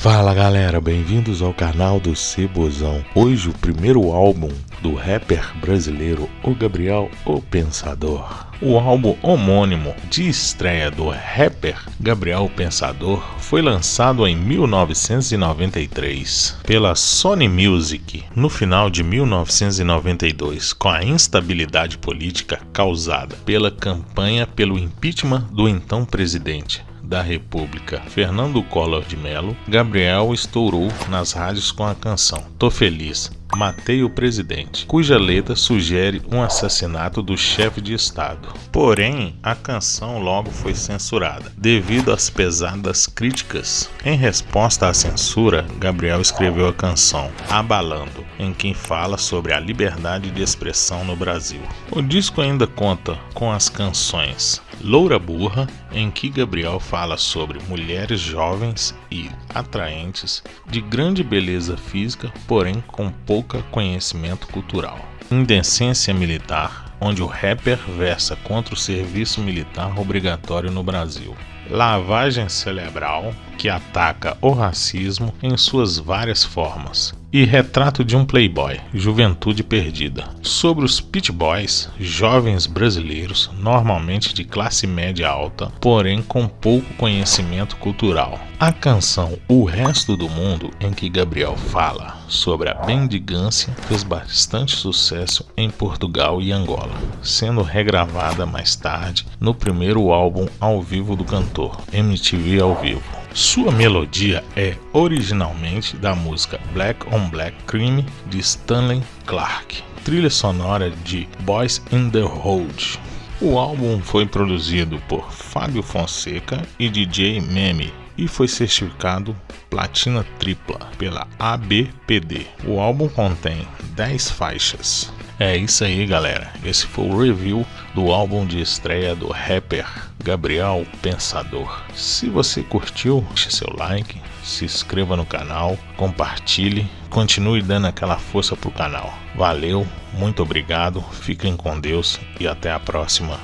Fala galera, bem-vindos ao canal do Cebozão. Hoje o primeiro álbum do rapper brasileiro O Gabriel O Pensador. O álbum homônimo de estreia do rapper Gabriel Pensador foi lançado em 1993 pela Sony Music no final de 1992, com a instabilidade política causada pela campanha pelo impeachment do então presidente da República, Fernando Collor de Mello, Gabriel estourou nas rádios com a canção. Tô Feliz, Matei o Presidente, cuja letra sugere um assassinato do chefe de Estado. Porém, a canção logo foi censurada, devido às pesadas críticas. Em resposta à censura, Gabriel escreveu a canção Abalando, em que fala sobre a liberdade de expressão no Brasil. O disco ainda conta com as canções Loura Burra, em que Gabriel fala sobre mulheres jovens e atraentes, de grande beleza física, porém com pouco conhecimento cultural. Indecência Militar, onde o rapper versa contra o serviço militar obrigatório no Brasil. Lavagem Cerebral, que ataca o racismo em suas várias formas, e Retrato de um Playboy, Juventude Perdida, sobre os Pit Boys, jovens brasileiros, normalmente de classe média alta, porém com pouco conhecimento cultural. A canção O Resto do Mundo, em que Gabriel fala sobre a bendigância, fez bastante sucesso em Portugal e Angola, sendo regravada mais tarde no primeiro álbum ao vivo do cantor, MTV ao vivo. Sua melodia é originalmente da música Black on Black Crime de Stanley Clarke, trilha sonora de Boys in the Road. O álbum foi produzido por Fábio Fonseca e DJ Meme e foi certificado platina tripla pela ABPD. O álbum contém 10 faixas. É isso aí, galera. Esse foi o review do álbum de estreia do rapper Gabriel Pensador. Se você curtiu, deixe seu like, se inscreva no canal, compartilhe, continue dando aquela força pro canal. Valeu, muito obrigado, fiquem com Deus e até a próxima.